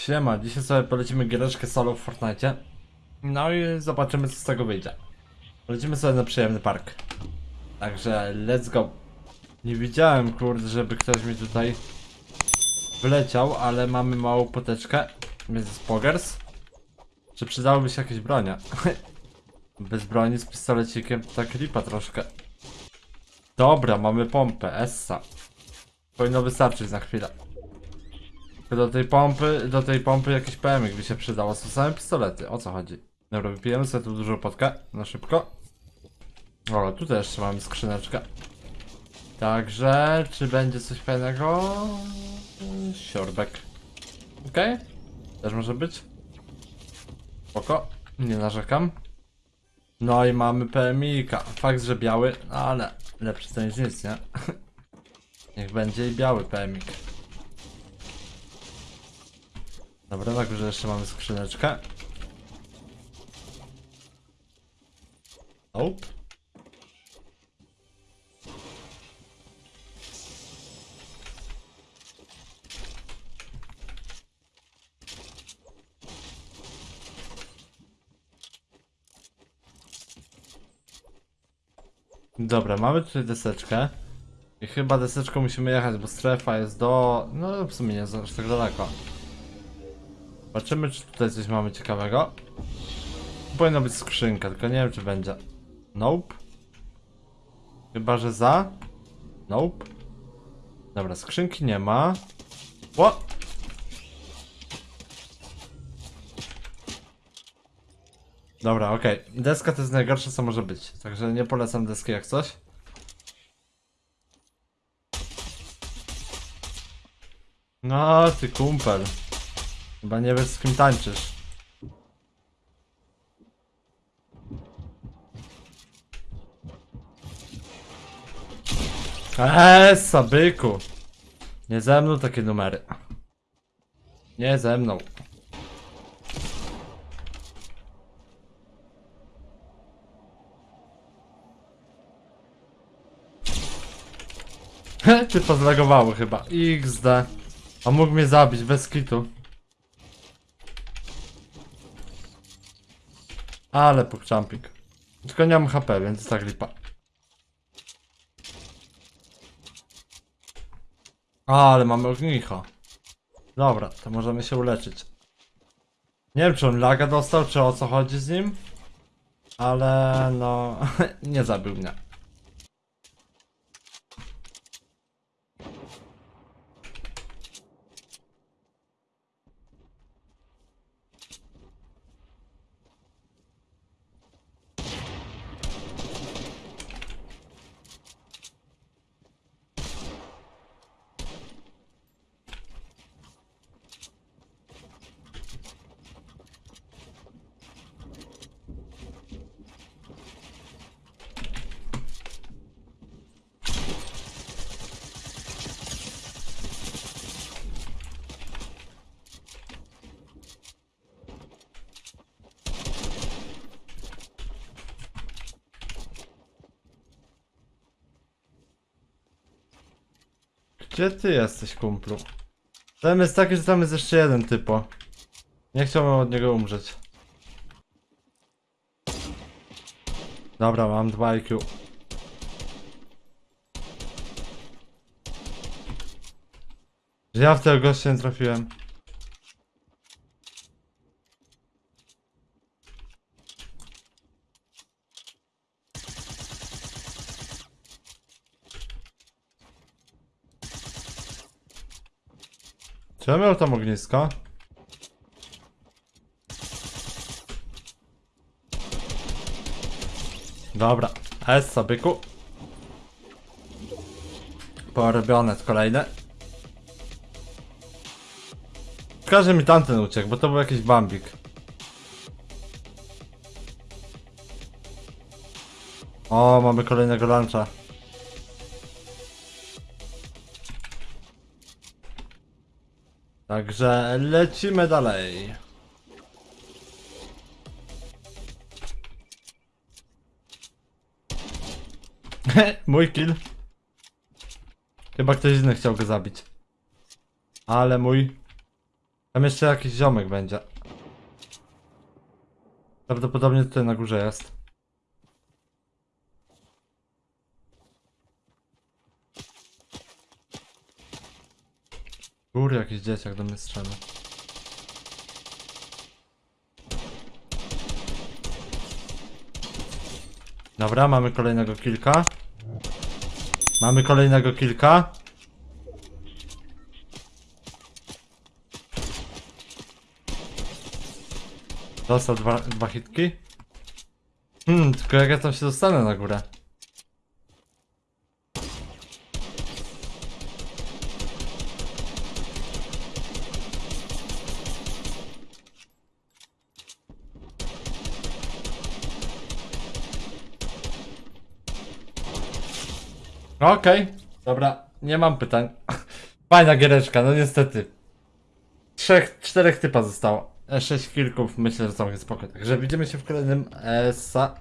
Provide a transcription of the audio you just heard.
Siema, dzisiaj sobie polecimy giereczkę solo w Fortnite. No i zobaczymy co z tego wyjdzie. Lecimy sobie na przyjemny park. Także let's go. Nie widziałem kurde, żeby ktoś mi tutaj wleciał, ale mamy małą poteczkę. Więc jest pogers. Czy przydałoby się jakieś bronie? Bez broni z pistolecikiem to tak lipa troszkę. Dobra, mamy pompę, Essa. Powinno wystarczyć na chwilę. Do tej pompy, do tej pompy jakiś PMik by się przydało. Są same pistolety, o co chodzi? Dobra, wypijemy sobie tu dużą potkę, na szybko. O, tutaj jeszcze mamy skrzyneczkę. Także, czy będzie coś fajnego? Siorbek. Okej. Też może być. Spoko, nie narzekam. No i mamy PMika. Fakt, że biały, ale lepszy to niż nic, nie? Niech będzie i biały PMik. Dobra, tak, że jeszcze mamy skrzyneczkę. Nope. Dobra, mamy tutaj deseczkę. I chyba deseczką musimy jechać, bo strefa jest do... No w sumie nie jest aż tak daleko. Zobaczymy, czy tutaj coś mamy ciekawego. Powinna być skrzynka, tylko nie wiem, czy będzie. Nope. Chyba, że za. Nope. Dobra, skrzynki nie ma. Ło! Dobra, okej. Deska to jest najgorsze, co może być. Także nie polecam deski jak coś. No, ty kumpel. Chyba nie wiesz z kim tańczysz. Eee, sabyku. Nie ze mną takie numery. Nie ze mną. Ty pozlagowało chyba. XD. A mógł mnie zabić bez kitu. Ale pokczampik. Tylko nie mam HP, więc tak lipa. Ale mamy ognicho. Dobra, to możemy się uleczyć. Nie wiem, czy on laga dostał, czy o co chodzi z nim. Ale no, nie zabił mnie. Gdzie ty jesteś, kumplu? Problem jest taki, że tam jest jeszcze jeden typo. Nie chciałbym od niego umrzeć. Dobra, mam 2 IQ. Że ja w tego gościa nie trafiłem. Czy ja miał tam ognisko? Dobra, S byku. Porobione kolejne. Każe mi tamten uciekł, bo to był jakiś bambik. O, mamy kolejnego luncha. Także lecimy dalej. mój kill. Chyba ktoś inny chciał go zabić. Ale mój Tam jeszcze jakiś ziomek będzie. Prawdopodobnie tutaj na górze jest. Góry jakiś dzieciak do mnie strzela. Dobra, mamy kolejnego kilka. Mamy kolejnego kilka. Dostał dwa, dwa hitki. Hmm, tylko jak ja tam się dostanę na górę? Okej, dobra, nie mam pytań. Fajna giereczka, no niestety. Trzech, czterech typa zostało. E, Sześć kilków, myślę, że całkiem spoko. Także widzimy się w kolejnym e, sa